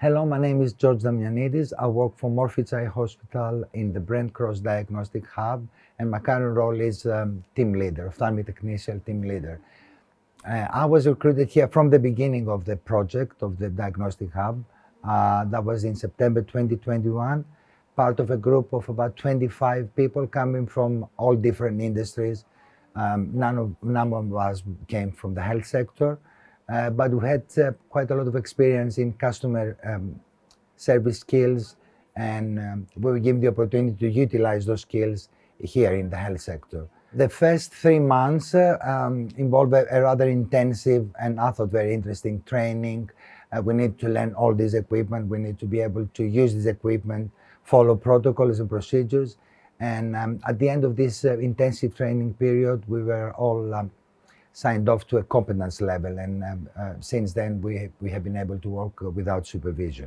Hello, my name is George Damianidis. I work for Moorfields Eye Hospital in the Brent Cross Diagnostic Hub, and my current role is um, team leader, ophthalmic technician team leader. Uh, I was recruited here from the beginning of the project of the diagnostic hub. Uh, that was in September 2021, part of a group of about 25 people coming from all different industries. Um, none, of, none of us came from the health sector. Uh, but we had uh, quite a lot of experience in customer um, service skills, and um, we were given the opportunity to utilize those skills here in the health sector. The first three months uh, um, involved a, a, rather intensive and I thought very interesting training. Uh, we need to learn all this equipment. We need to be able to use this equipment, follow protocols and procedures. And um, at the end of this uh, intensive training period, we were all um, signed off to a competence level. And um, uh, since then, we, we have been able to work without supervision.